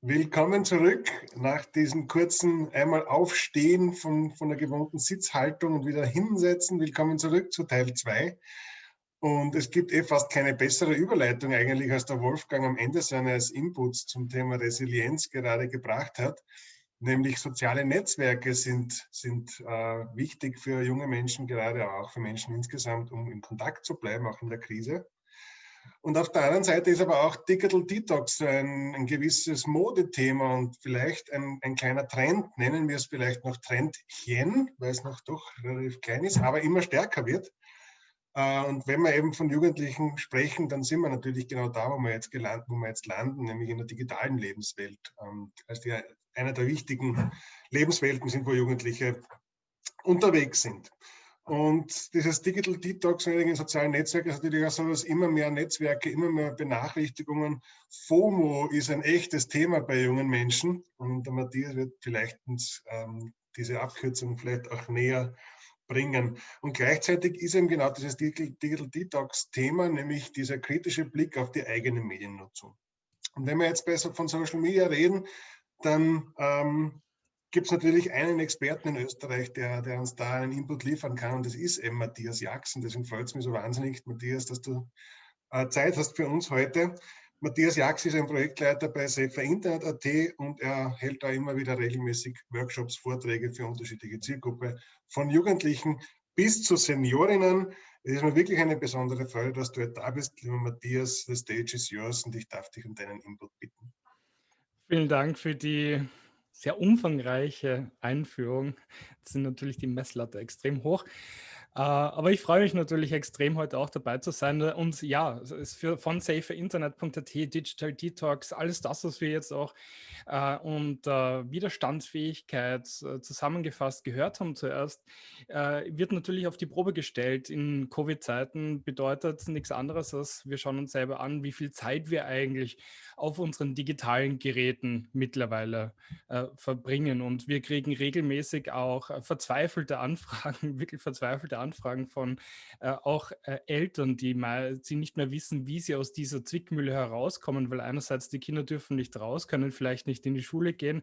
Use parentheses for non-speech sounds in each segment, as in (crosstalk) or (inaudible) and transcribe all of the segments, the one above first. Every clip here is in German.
Willkommen zurück nach diesem kurzen einmal Aufstehen von, von der gewohnten Sitzhaltung und wieder hinsetzen. Willkommen zurück zu Teil 2. Und es gibt eh fast keine bessere Überleitung eigentlich, als der Wolfgang am Ende seines Inputs zum Thema Resilienz gerade gebracht hat. Nämlich soziale Netzwerke sind, sind äh, wichtig für junge Menschen, gerade auch für Menschen insgesamt, um in Kontakt zu bleiben, auch in der Krise. Und auf der anderen Seite ist aber auch Digital Detox ein, ein gewisses Modethema und vielleicht ein, ein, kleiner Trend, nennen wir es vielleicht noch Trendchen, weil es noch doch relativ klein ist, aber immer stärker wird. Äh, und wenn wir eben von Jugendlichen sprechen, dann sind wir natürlich genau da, wo wir jetzt, gelandet, wo wir jetzt landen, nämlich in der digitalen Lebenswelt. Ähm, als die, einer der wichtigen Lebenswelten sind, wo Jugendliche unterwegs sind. Und dieses Digital Detox in sozialen Netzwerken ist natürlich auch so, dass immer mehr Netzwerke, immer mehr Benachrichtigungen. FOMO ist ein echtes Thema bei jungen Menschen. Und der Matthias wird vielleicht uns ähm, diese Abkürzung vielleicht auch näher bringen. Und gleichzeitig ist eben genau dieses Digital Detox-Thema, nämlich dieser kritische Blick auf die eigene Mediennutzung. Und wenn wir jetzt besser von Social Media reden, dann ähm, gibt es natürlich einen Experten in Österreich, der, der, uns da einen Input liefern kann und das ist eben Matthias Jackson. Deswegen freut es mich so wahnsinnig, Matthias, dass du äh, Zeit hast für uns heute. Matthias Jax ist ein Projektleiter bei Safer Internet.at und er hält da immer wieder regelmäßig Workshops, Vorträge für unterschiedliche Zielgruppen, von Jugendlichen bis zu Seniorinnen. Es ist mir wirklich eine besondere Freude, dass du da bist, lieber Matthias. The stage is yours und ich darf dich um deinen Input bitten. Vielen Dank für die sehr umfangreiche Einführung. (laughs) Sind natürlich die Messlatte extrem hoch. Äh, aber ich freue mich natürlich extrem, heute auch dabei zu sein. Und ja, für, von saferinternet.at, Digital Detox, alles das, was wir jetzt auch äh, und äh, Widerstandsfähigkeit äh, zusammengefasst gehört haben zuerst, äh, wird natürlich auf die Probe gestellt. In Covid-Zeiten bedeutet nichts anderes, als wir schauen uns selber an, wie viel Zeit wir eigentlich auf unseren digitalen Geräten mittlerweile äh, verbringen. Und wir kriegen regelmäßig auch verzweifelte Anfragen, (laughs) wirklich verzweifelte Anfragen Anfragen von äh, auch äh, Eltern, die mal, sie nicht mehr wissen, wie sie aus dieser Zwickmühle herauskommen, weil einerseits die Kinder dürfen nicht raus, können vielleicht nicht in die Schule gehen.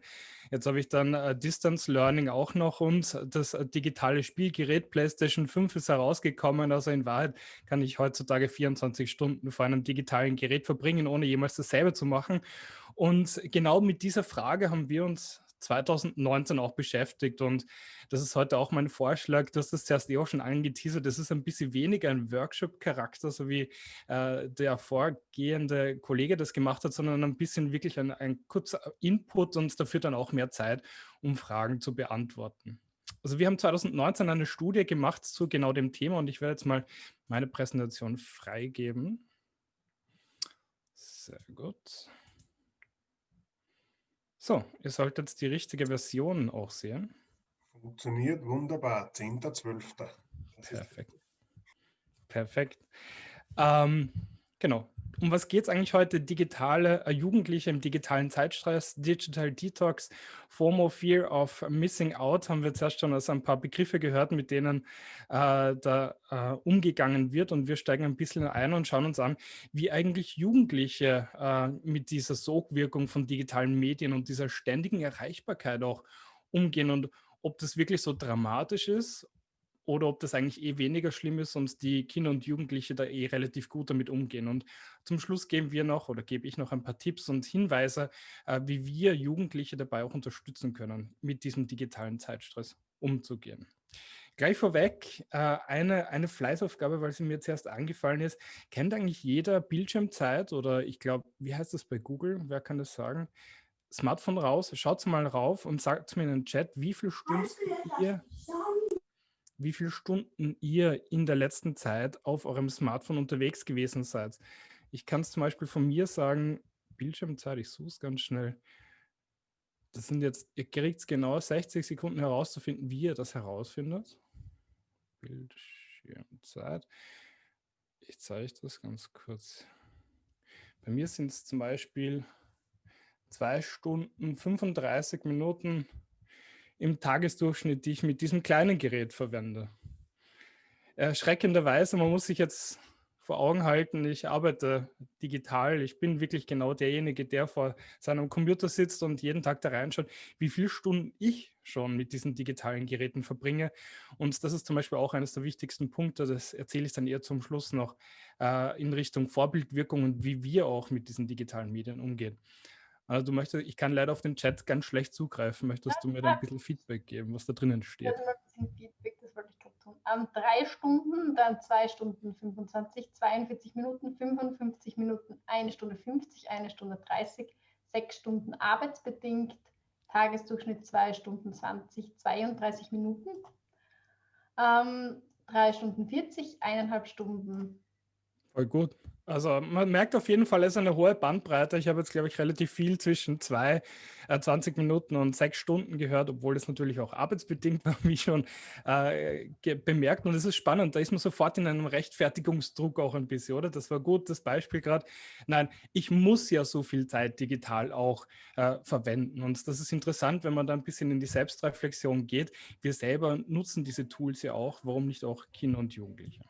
Jetzt habe ich dann äh, Distance Learning auch noch und das äh, digitale Spielgerät PlayStation 5 ist herausgekommen. Also in Wahrheit kann ich heutzutage 24 Stunden vor einem digitalen Gerät verbringen, ohne jemals dasselbe zu machen. Und genau mit dieser Frage haben wir uns 2019 auch beschäftigt und das ist heute auch mein Vorschlag, dass das zuerst eh auch schon angeteasert, das ist ein bisschen weniger ein Workshop-Charakter, so wie äh, der vorgehende Kollege das gemacht hat, sondern ein bisschen wirklich ein, ein kurzer Input und dafür dann auch mehr Zeit, um Fragen zu beantworten. Also wir haben 2019 eine Studie gemacht zu genau dem Thema und ich werde jetzt mal meine Präsentation freigeben. Sehr gut. So, ihr solltet jetzt die richtige Version auch sehen. Funktioniert wunderbar, 10.12. Perfekt. Perfekt. Ähm, genau, um was geht es eigentlich heute? Digitale äh, Jugendliche im digitalen Zeitstress, Digital Detox, FOMO, Fear of Missing Out, haben wir zuerst schon aus ein paar Begriffe gehört, mit denen äh, da äh, umgegangen wird. Und wir steigen ein bisschen ein und schauen uns an, wie eigentlich Jugendliche äh, mit dieser Sogwirkung von digitalen Medien und dieser ständigen Erreichbarkeit auch umgehen und ob das wirklich so dramatisch ist oder ob das eigentlich eh weniger schlimm ist und die Kinder und Jugendliche da eh relativ gut damit umgehen. Und zum Schluss geben wir noch oder gebe ich noch ein paar Tipps und Hinweise, äh, wie wir Jugendliche dabei auch unterstützen können, mit diesem digitalen Zeitstress umzugehen. Gleich vorweg äh, eine, eine Fleißaufgabe, weil sie mir zuerst angefallen ist. Kennt eigentlich jeder Bildschirmzeit oder ich glaube, wie heißt das bei Google? Wer kann das sagen? Smartphone raus, schaut mal rauf und sagt mir in den Chat, wie viele Stunden ihr wie viele Stunden ihr in der letzten Zeit auf eurem Smartphone unterwegs gewesen seid. Ich kann es zum Beispiel von mir sagen, Bildschirmzeit, ich suche es ganz schnell. Das sind jetzt, ihr kriegt es genau 60 Sekunden herauszufinden, wie ihr das herausfindet. Bildschirmzeit. Ich zeige das ganz kurz. Bei mir sind es zum Beispiel 2 Stunden 35 Minuten im Tagesdurchschnitt, die ich mit diesem kleinen Gerät verwende. Erschreckenderweise, man muss sich jetzt vor Augen halten, ich arbeite digital. Ich bin wirklich genau derjenige, der vor seinem Computer sitzt und jeden Tag da reinschaut, wie viele Stunden ich schon mit diesen digitalen Geräten verbringe. Und das ist zum Beispiel auch eines der wichtigsten Punkte, das erzähle ich dann eher zum Schluss noch, äh, in Richtung Vorbildwirkung und wie wir auch mit diesen digitalen Medien umgehen. Also du möchtest, ich kann leider auf den Chat ganz schlecht zugreifen. Möchtest du mir da ein bisschen Feedback geben, was da drinnen steht? Feedback, das wollte ich gerade tun. Ähm, drei Stunden, dann zwei Stunden 25, 42 Minuten, 55 Minuten, eine Stunde 50, eine Stunde 30, sechs Stunden arbeitsbedingt, Tagesdurchschnitt zwei Stunden 20, 32 Minuten, ähm, drei Stunden 40, eineinhalb Stunden. Voll gut. Also man merkt auf jeden Fall, es ist eine hohe Bandbreite. Ich habe jetzt, glaube ich, relativ viel zwischen zwei, äh, 20 Minuten und sechs Stunden gehört, obwohl es natürlich auch arbeitsbedingt (laughs) war, wie schon äh, bemerkt. Und es ist spannend, da ist man sofort in einem Rechtfertigungsdruck auch ein bisschen, oder? Das war gut, das Beispiel gerade. Nein, ich muss ja so viel Zeit digital auch äh, verwenden. Und das ist interessant, wenn man da ein bisschen in die Selbstreflexion geht. Wir selber nutzen diese Tools ja auch, warum nicht auch Kinder und Jugendliche?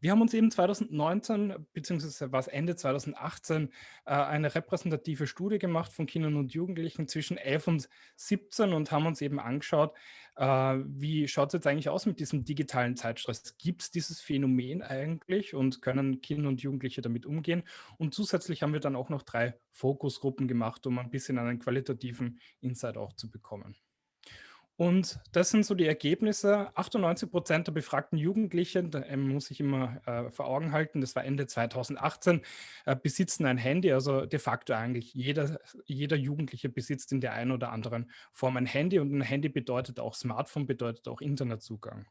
Wir haben uns eben 2019, beziehungsweise war es Ende 2018, äh, eine repräsentative Studie gemacht von Kindern und Jugendlichen zwischen 11 und 17 und haben uns eben angeschaut, äh, wie schaut es jetzt eigentlich aus mit diesem digitalen Zeitstress? Gibt es dieses Phänomen eigentlich und können Kinder und Jugendliche damit umgehen? Und zusätzlich haben wir dann auch noch drei Fokusgruppen gemacht, um ein bisschen einen qualitativen Insight auch zu bekommen. Und das sind so die Ergebnisse. 98 Prozent der befragten Jugendlichen, da ähm, muss ich immer äh, vor Augen halten, das war Ende 2018, äh, besitzen ein Handy. Also de facto eigentlich jeder, jeder Jugendliche besitzt in der einen oder anderen Form ein Handy. Und ein Handy bedeutet auch Smartphone, bedeutet auch Internetzugang.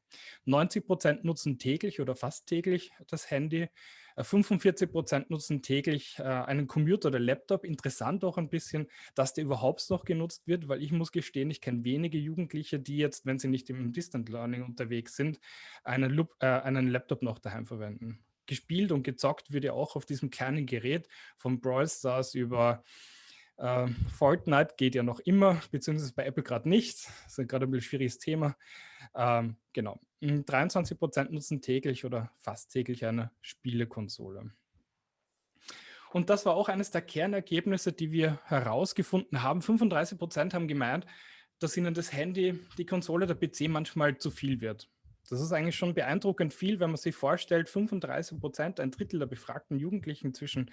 90 Prozent nutzen täglich oder fast täglich das Handy. 45 Prozent nutzen täglich äh, einen Computer oder Laptop. Interessant auch ein bisschen, dass der überhaupt noch genutzt wird, weil ich muss gestehen, ich kenne wenige Jugendliche, die jetzt, wenn sie nicht im Distant Learning unterwegs sind, einen, Loop, äh, einen Laptop noch daheim verwenden. Gespielt und gezockt wird ja auch auf diesem kleinen Gerät von Brawl Stars über äh, Fortnite geht ja noch immer, beziehungsweise bei Apple gerade nicht. Das ist gerade ein bisschen schwieriges Thema. Ähm, genau. 23 hm, Prozent nutzen täglich oder fast täglich eine Spielekonsole. Und das war auch eines der Kernergebnisse, die wir herausgefunden haben. 35 Prozent haben gemeint, dass ihnen das Handy, die Konsole, der PC manchmal zu viel wird. Das ist eigentlich schon beeindruckend viel, wenn man sich vorstellt, 35 Prozent, ein Drittel der befragten Jugendlichen zwischen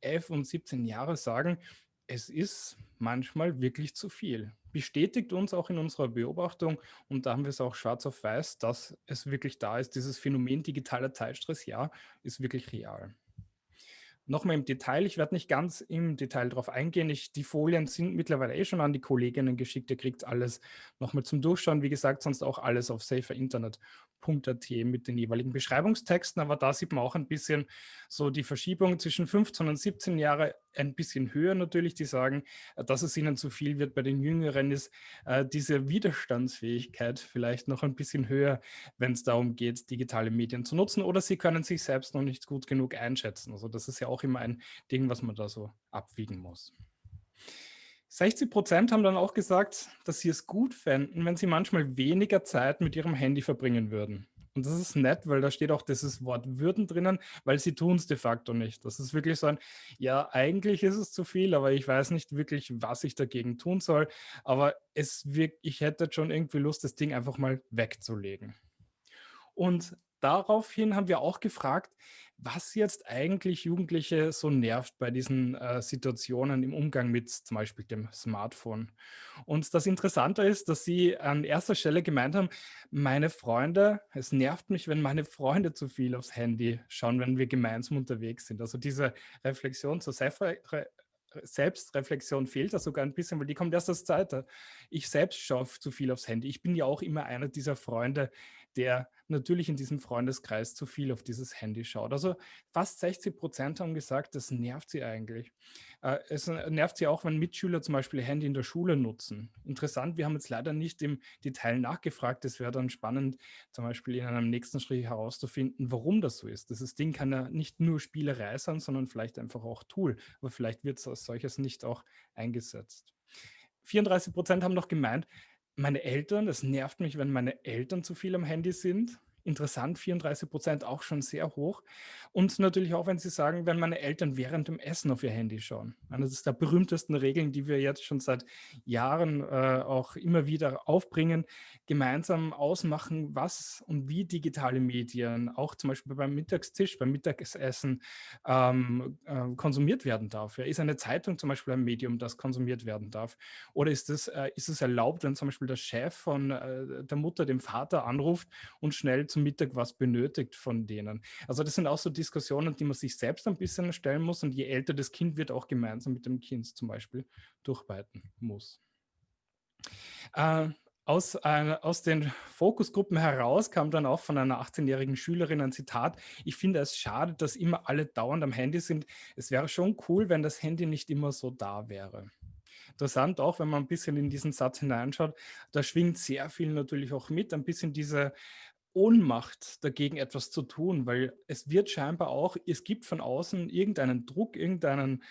11 und 17 Jahren sagen, es ist manchmal wirklich zu viel. Bestätigt uns auch in unserer Beobachtung, und da haben wir es auch schwarz auf weiß, dass es wirklich da ist, dieses Phänomen digitaler Zeitstress, ja, ist wirklich real. Nochmal im Detail, ich werde nicht ganz im Detail darauf eingehen. Ich, die Folien sind mittlerweile eh schon an die Kolleginnen geschickt. Ihr kriegt alles nochmal zum Durchschauen. Wie gesagt, sonst auch alles auf saferinternet.at mit den jeweiligen Beschreibungstexten. Aber da sieht man auch ein bisschen so die Verschiebung zwischen 15 und 17 Jahre ein bisschen höher natürlich, die sagen, äh, dass es ihnen zu viel wird. Bei den Jüngeren ist äh, diese Widerstandsfähigkeit vielleicht noch ein bisschen höher, wenn es darum geht, digitale Medien zu nutzen oder sie können sich selbst noch nicht gut genug einschätzen. Also das ist ja auch immer ein Ding, was man da so abwiegen muss. 60 Prozent haben dann auch gesagt, dass sie es gut fänden, wenn sie manchmal weniger Zeit mit ihrem Handy verbringen würden. Und das ist nett, weil da steht auch dieses Wort würden drinnen, weil sie tun es de facto nicht. Das ist wirklich so ein, ja, eigentlich ist es zu viel, aber ich weiß nicht wirklich, was ich dagegen tun soll. Aber es wirkt, ich hätte schon irgendwie Lust, das Ding einfach mal wegzulegen. Und daraufhin haben wir auch gefragt, was jetzt eigentlich Jugendliche so nervt bei diesen äh, Situationen im Umgang mit zum Beispiel dem Smartphone. Und das Interessante ist, dass sie an erster Stelle gemeint haben, meine Freunde, es nervt mich, wenn meine Freunde zu viel aufs Handy schauen, wenn wir gemeinsam unterwegs sind. Also diese Reflexion zur Selfre Selbstreflexion fehlt da sogar ein bisschen, weil die kommt erst als Zweite. Ich selbst schaue zu viel aufs Handy. Ich bin ja auch immer einer dieser Freunde, der natürlich in diesem Freundeskreis zu viel auf dieses Handy schaut. Also fast 60 Prozent haben gesagt, das nervt sie eigentlich. Äh, es nervt sie auch, wenn Mitschüler zum Beispiel Handy in der Schule nutzen. Interessant, wir haben jetzt leider nicht im Detail nachgefragt. Es wäre dann spannend, zum Beispiel in einem nächsten Schritt herauszufinden, warum das so ist. Dieses Ding kann ja nicht nur Spielerei sein, sondern vielleicht einfach auch Tool. Aber vielleicht wird es als solches nicht auch eingesetzt. 34 Prozent haben noch gemeint, meine Eltern, es nervt mich, wenn meine Eltern zu viel am Handy sind. Interessant, 34 Prozent auch schon sehr hoch. Und natürlich auch, wenn Sie sagen, wenn meine Eltern während dem Essen auf ihr Handy schauen. Eine der berühmtesten Regeln, die wir jetzt schon seit Jahren äh, auch immer wieder aufbringen, gemeinsam ausmachen, was und wie digitale Medien auch zum Beispiel beim Mittagstisch, beim Mittagessen ähm, äh, konsumiert werden darf. Ja, ist eine Zeitung zum Beispiel ein Medium, das konsumiert werden darf? Oder ist es, äh, erlaubt, wenn zum Beispiel der Chef von äh, der Mutter dem Vater anruft und schnell zum Mittag was benötigt von denen? Also das sind auch so Diskussionen, die man sich selbst ein bisschen stellen muss und je älter das Kind wird, auch gemeinsam mit dem Kind zum Beispiel durchbeiten muss. Äh, aus, äh, aus den Fokusgruppen heraus kam dann auch von einer 18-jährigen Schülerin ein Zitat. Ich finde es schade, dass immer alle dauernd am Handy sind. Es wäre schon cool, wenn das Handy nicht immer so da wäre. Interessant auch, wenn man ein bisschen in diesen Satz hineinschaut, da schwingt sehr viel natürlich auch mit, ein bisschen diese Ohnmacht dagegen etwas zu tun, weil es wird scheinbar auch, es gibt von außen irgendeinen Druck, irgendeinen,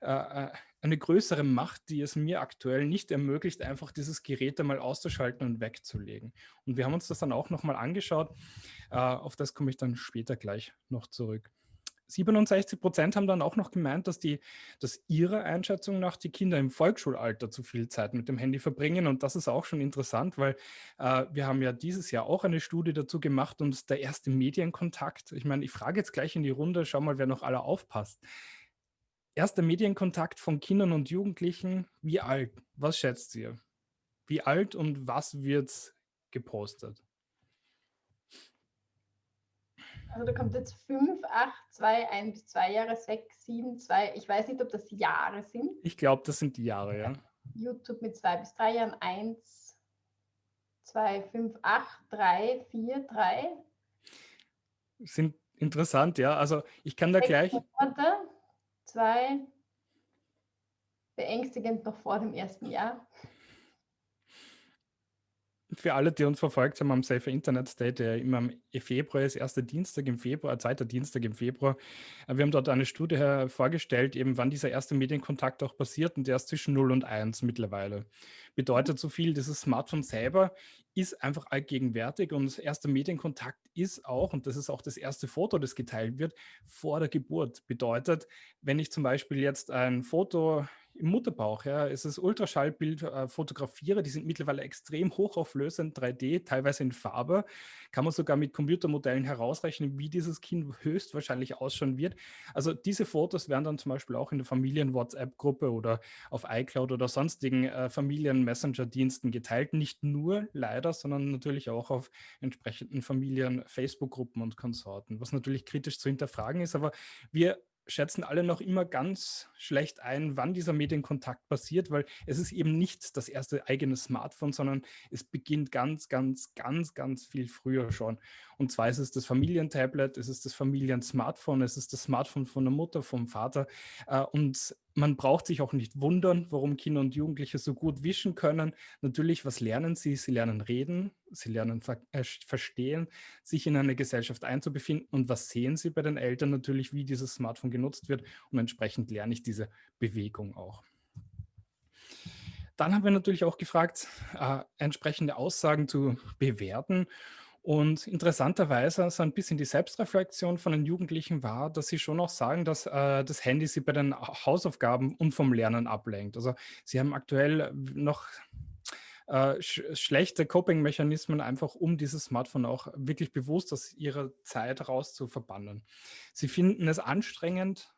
äh, äh, eine größere Macht, die es mir aktuell nicht ermöglicht, einfach dieses Gerät einmal auszuschalten und wegzulegen. Und wir haben uns das dann auch nochmal angeschaut. Äh, auf das komme ich dann später gleich noch zurück. 67 Prozent haben dann auch noch gemeint, dass, die, dass ihrer Einschätzung nach die Kinder im Volksschulalter zu viel Zeit mit dem Handy verbringen. Und das ist auch schon interessant, weil äh, wir haben ja dieses Jahr auch eine Studie dazu gemacht und der erste Medienkontakt, ich meine, ich frage jetzt gleich in die Runde, schau mal, wer noch alle aufpasst. Erster Medienkontakt von Kindern und Jugendlichen, wie alt? Was schätzt ihr? Wie alt und was wird gepostet? Also da kommt jetzt 5, 8, 2, 1 bis 2 Jahre, 6, 7, 2. Ich weiß nicht, ob das Jahre sind. Ich glaube, das sind die Jahre, ja. YouTube mit 2 bis 3 Jahren, 1, 2, 5, 8, 3, 4, 3. Sind interessant, ja. Also ich kann da gleich... Monate, 2, beängstigend noch vor dem ersten Jahr für alle, die uns verfolgt haben am Safer Internet Day, der immer im Februar ist, erster Dienstag im Februar, zweiter Dienstag im Februar. Äh, wir haben dort eine Studie vorgestellt, eben wann dieser erste Medienkontakt auch passiert und der ist zwischen 0 und 1 mittlerweile. Bedeutet so viel, dieses Smartphone selber ist einfach allgegenwärtig und erster Medienkontakt ist auch, und das ist auch das erste Foto, das geteilt wird, vor der Geburt. Bedeutet, wenn ich zum Beispiel jetzt ein Foto im Mutterbauch, ja, es ist Ultraschallbild äh, fotografiere, die sind mittlerweile extrem hochauflösend, 3D, teilweise in Farbe, kann man sogar mit Computermodellen herausrechnen, wie dieses Kind höchstwahrscheinlich ausschauen wird. Also diese Fotos werden dann zum Beispiel auch in der Familien-WhatsApp-Gruppe oder auf iCloud oder sonstigen äh, Familien-Messenger-Diensten geteilt, nicht nur leider, sondern natürlich auch auf entsprechenden Familien-Facebook-Gruppen und Konsorten, was natürlich kritisch zu hinterfragen ist, aber wir schätzen alle noch immer ganz schlecht ein, wann dieser Medienkontakt passiert, weil es ist eben nicht das erste eigene Smartphone, sondern es beginnt ganz, ganz, ganz, ganz viel früher schon. Und zwar ist es das Familientablet, es ist das Familiensmartphone, es ist das Smartphone von der Mutter, vom Vater. Äh, und man braucht sich auch nicht wundern, warum Kinder und Jugendliche so gut wischen können. Natürlich, was lernen sie? Sie lernen reden, sie lernen ver äh, verstehen, sich in eine Gesellschaft einzubefinden. Und was sehen sie bei den Eltern? Natürlich, wie dieses Smartphone genutzt wird. Und entsprechend lerne ich diese Bewegung auch. Dann haben wir natürlich auch gefragt, äh, entsprechende Aussagen zu bewerten. Und interessanterweise so ein bisschen die Selbstreflexion von den Jugendlichen war, dass sie schon auch sagen, dass äh, das Handy sie bei den Hausaufgaben und vom Lernen ablenkt. Also sie haben aktuell noch äh, sch schlechte Coping-Mechanismen, einfach um dieses Smartphone auch wirklich bewusst aus ihrer Zeit raus zu verbannen. Sie finden es anstrengend,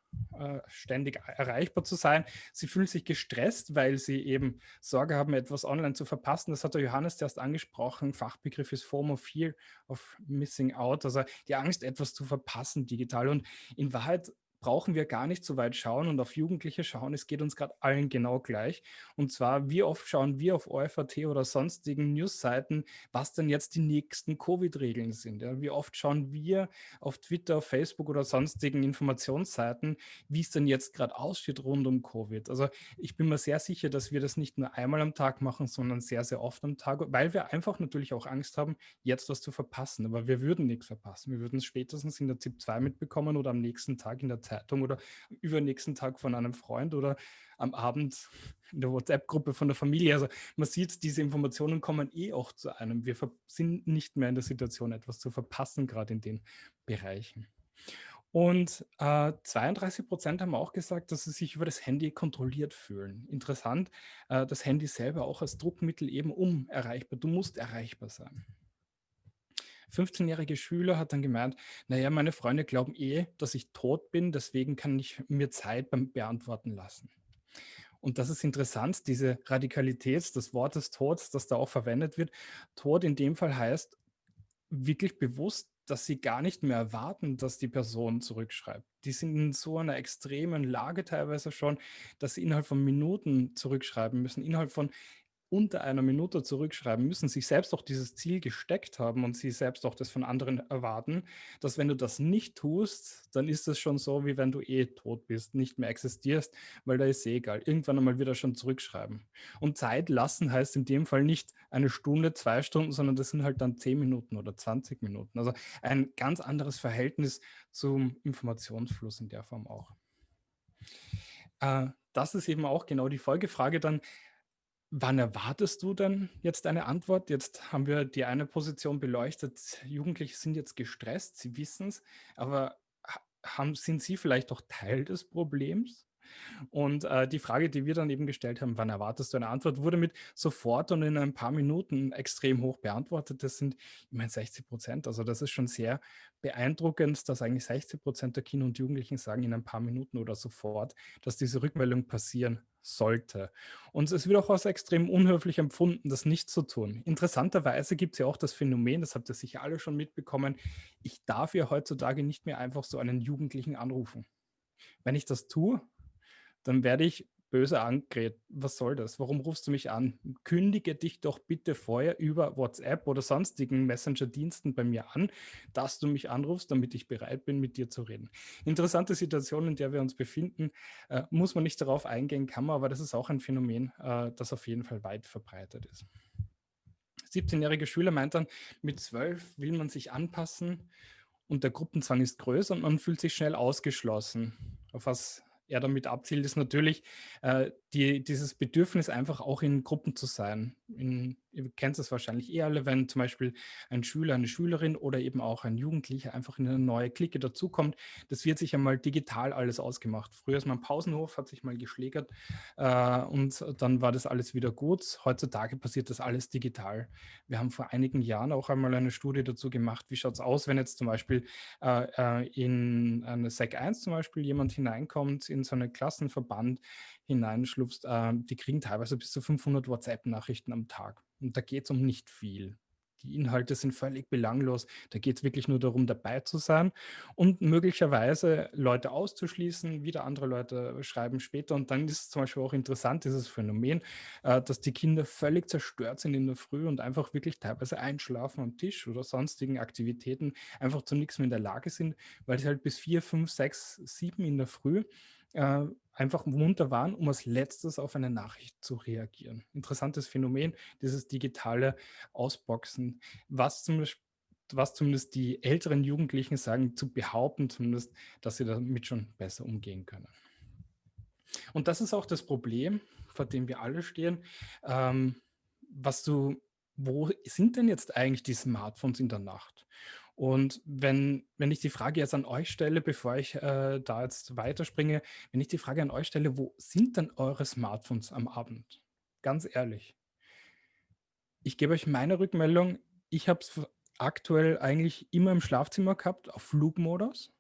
ständig erreichbar zu sein. Sie fühlen sich gestresst, weil sie eben Sorge haben, etwas online zu verpassen. Das hat der Johannes erst angesprochen. Fachbegriff ist FOMO, Fear of Missing Out, also die Angst, etwas zu verpassen digital. Und in Wahrheit brauchen wir gar nicht so weit schauen und auf Jugendliche schauen. Es geht uns gerade allen genau gleich. Und zwar, wie oft schauen wir auf OFAT oder sonstigen Newsseiten, was denn jetzt die nächsten Covid-Regeln sind. Ja? Wie oft schauen wir auf Twitter, Facebook oder sonstigen Informationsseiten, wie es denn jetzt gerade aussieht rund um Covid. Also ich bin mir sehr sicher, dass wir das nicht nur einmal am Tag machen, sondern sehr, sehr oft am Tag, weil wir einfach natürlich auch Angst haben, jetzt was zu verpassen. Aber wir würden nichts verpassen. Wir würden es spätestens in der ZIP 2 mitbekommen oder am nächsten Tag in der Zeit Zeitung oder am übernächsten Tag von einem Freund oder am Abend in der WhatsApp-Gruppe von der Familie. Also man sieht, diese Informationen kommen eh auch zu einem. Wir sind nicht mehr in der Situation, etwas zu verpassen, gerade in den Bereichen. Und äh, 32 Prozent haben auch gesagt, dass sie sich über das Handy kontrolliert fühlen. Interessant, äh, das Handy selber auch als Druckmittel eben um erreichbar. Du musst erreichbar sein. 15-jährige Schüler hat dann gemeint, naja, meine Freunde glauben eh, dass ich tot bin, deswegen kann ich mir Zeit beim Beantworten lassen. Und das ist interessant, diese Radikalität des Wortes Tod, das da auch verwendet wird. Tod in dem Fall heißt wirklich bewusst dass sie gar nicht mehr erwarten, dass die Person zurückschreibt. Die sind in so einer extremen Lage teilweise schon, dass sie innerhalb von Minuten zurückschreiben müssen, innerhalb von unter einer Minute zurückschreiben, müssen sich selbst auch dieses Ziel gesteckt haben und sie selbst auch das von anderen erwarten, dass wenn du das nicht tust, dann ist es schon so, wie wenn du eh tot bist, nicht mehr existierst, weil da ist eh egal. Irgendwann einmal wieder schon zurückschreiben. Und Zeit lassen heißt in dem Fall nicht eine Stunde, zwei Stunden, sondern das sind halt dann zehn Minuten oder 20 Minuten. Also ein ganz anderes Verhältnis zum Informationsfluss in der Form auch. Äh, das ist eben auch genau die Folgefrage dann, Wann erwartest du denn jetzt eine Antwort? Jetzt haben wir die eine Position beleuchtet. Jugendliche sind jetzt gestresst, sie wissen es, aber haben, sind sie vielleicht auch Teil des Problems? Und äh, die Frage, die wir dann eben gestellt haben, wann erwartest du eine Antwort, wurde mit sofort und in ein paar Minuten extrem hoch beantwortet. Das sind immerhin 60 Prozent. Also das ist schon sehr beeindruckend, dass eigentlich 60 Prozent der Kinder und Jugendlichen sagen in ein paar Minuten oder sofort, dass diese Rückmeldung passieren sollte. Und es wird auch als extrem unhöflich empfunden, das nicht zu tun. Interessanterweise gibt es ja auch das Phänomen, das habt ihr sicher alle schon mitbekommen, ich darf ja heutzutage nicht mehr einfach so einen Jugendlichen anrufen. Wenn ich das tue, dann werde ich böse angeredet. Was soll das? Warum rufst du mich an? Kündige dich doch bitte vorher über WhatsApp oder sonstigen Messenger-Diensten bei mir an, dass du mich anrufst, damit ich bereit bin, mit dir zu reden. Interessante Situation, in der wir uns befinden, äh, muss man nicht darauf eingehen, kann man, aber das ist auch ein Phänomen, äh, das auf jeden Fall weit verbreitet ist. 17-jährige Schüler meint dann, mit 12 will man sich anpassen und der Gruppenzwang ist größer und man fühlt sich schnell ausgeschlossen. Auf was er damit abzielt, ist natürlich äh, die, dieses Bedürfnis, einfach auch in Gruppen zu sein. In, ihr kennt es wahrscheinlich eh alle, wenn zum Beispiel ein Schüler, eine Schülerin oder eben auch ein Jugendlicher einfach in eine neue Clique dazukommt. Das wird sich einmal digital alles ausgemacht. Früher ist man Pausenhof, hat sich mal geschlägert äh, und dann war das alles wieder gut. Heutzutage passiert das alles digital. Wir haben vor einigen Jahren auch einmal eine Studie dazu gemacht, wie schaut es aus, wenn jetzt zum Beispiel äh, äh in eine SEC 1 zum Beispiel jemand hineinkommt in so einen Klassenverband, hineinschlupfst, äh, die kriegen teilweise bis zu 500 WhatsApp-Nachrichten am Tag. Und da geht es um nicht viel. Die Inhalte sind völlig belanglos. Da geht es wirklich nur darum, dabei zu sein und möglicherweise Leute auszuschließen. Wieder andere Leute schreiben später. Und dann ist es zum Beispiel auch interessant, dieses Phänomen, äh, dass die Kinder völlig zerstört sind in der Früh und einfach wirklich teilweise einschlafen am Tisch oder sonstigen Aktivitäten einfach zu nichts mehr in der Lage sind, weil sie halt bis vier, fünf, sechs, sieben in der Früh äh, einfach munter waren, um als letztes auf eine Nachricht zu reagieren. Interessantes Phänomen, dieses digitale Ausboxen, was zumindest, was zumindest die älteren Jugendlichen sagen, zu behaupten zumindest, dass sie damit schon besser umgehen können. Und das ist auch das Problem, vor dem wir alle stehen. Ähm, was du, wo sind denn jetzt eigentlich die Smartphones in der Nacht? Und wenn, wenn ich die Frage jetzt an euch stelle, bevor ich äh, da jetzt weiterspringe, wenn ich die Frage an euch stelle, wo sind denn eure Smartphones am Abend? Ganz ehrlich. Ich gebe euch meine Rückmeldung. Ich habe es aktuell eigentlich immer im Schlafzimmer gehabt, auf Flugmodus.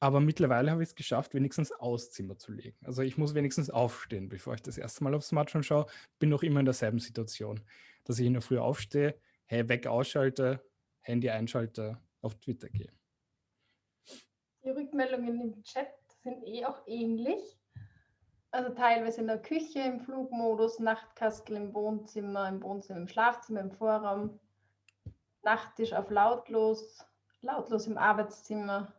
Aber mittlerweile habe ich es geschafft, wenigstens aus Zimmer zu legen. Also ich muss wenigstens aufstehen, bevor ich das erste Mal aufs Smartphone schaue. Bin noch immer in derselben Situation, dass ich in der Früh aufstehe, hey, weg ausschalte, Handy einschalte, auf Twitter gehe. Die Rückmeldungen im Chat sind eh auch ähnlich. Also teilweise in der Küche, im Flugmodus, Nachtkastel im Wohnzimmer, im Wohnzimmer, im Schlafzimmer, im Vorraum, Nachttisch auf lautlos, lautlos im Arbeitszimmer,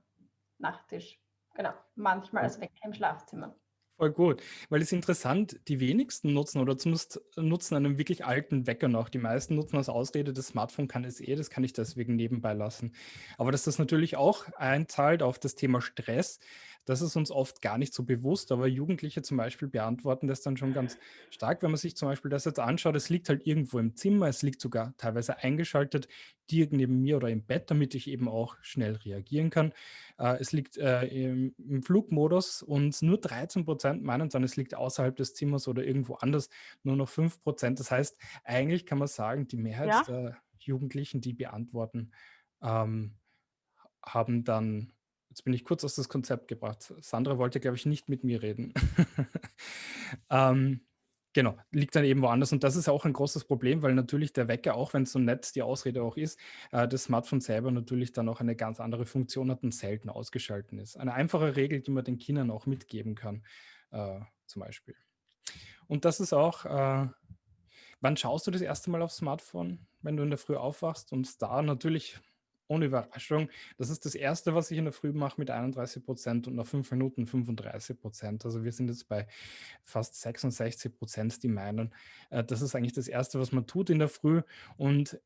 Nachttisch. Genau, manchmal als Wecker im Schlafzimmer. Voll gut, weil es interessant, die wenigsten nutzen oder zumindest nutzen einen wirklich alten Wecker noch. Die meisten nutzen als Ausrede, das Smartphone kann es eh, das kann ich deswegen nebenbei lassen. Aber dass das natürlich auch einzahlt auf das Thema Stress, das ist uns oft gar nicht so bewusst, aber Jugendliche zum Beispiel beantworten das dann schon ganz stark, wenn man sich zum Beispiel das jetzt anschaut, es liegt halt irgendwo im Zimmer, es liegt sogar teilweise eingeschaltet, direkt neben mir oder im Bett, damit ich eben auch schnell reagieren kann. Äh, es liegt äh, im, im, Flugmodus und nur 13 Prozent meinen dann, es liegt außerhalb des Zimmers oder irgendwo anders, nur noch 5 Prozent. Das heißt, eigentlich kann man sagen, die Mehrheit ja. der Jugendlichen, die beantworten, ähm, haben dann Jetzt bin ich kurz aus das Konzept gebracht. Sandra wollte, glaube ich, nicht mit mir reden. (laughs) ähm, genau, liegt dann eben woanders. Und das ist auch ein großes Problem, weil natürlich der Wecker, auch wenn es so nett die Ausrede auch ist, äh, das Smartphone selber natürlich dann auch eine ganz andere Funktion hat und selten ausgeschalten ist. Eine einfache Regel, die man den Kindern auch mitgeben kann, äh, zum Beispiel. Und das ist auch, äh, wann schaust du das erste Mal aufs Smartphone, wenn du in der Früh aufwachst? Und da natürlich ohne Überraschung. Das ist das Erste, was ich in der Früh mache mit 31 Prozent und nach fünf Minuten 35 Prozent. Also wir sind jetzt bei fast 66 Prozent, die meinen. Äh, das ist eigentlich das Erste, was man tut in der Früh. Und